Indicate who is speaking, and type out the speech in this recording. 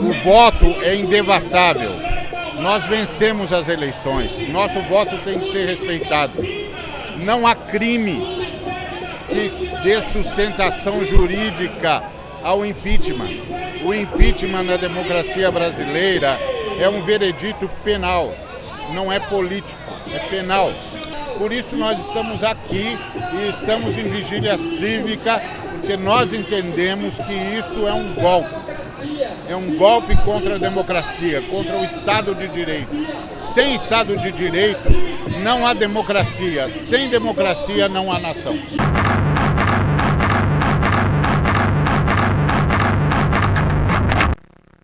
Speaker 1: O voto é indevassável. Nós vencemos as eleições. Nosso voto tem que ser respeitado. Não há crime que dê sustentação jurídica ao impeachment. O impeachment na democracia brasileira é um veredito penal, não é político, é penal. Por isso nós estamos aqui e estamos em vigília cívica, porque nós entendemos que isto é um golpe. É um golpe contra a democracia, contra o Estado de Direito. Sem Estado de Direito não há democracia, sem democracia não há nação.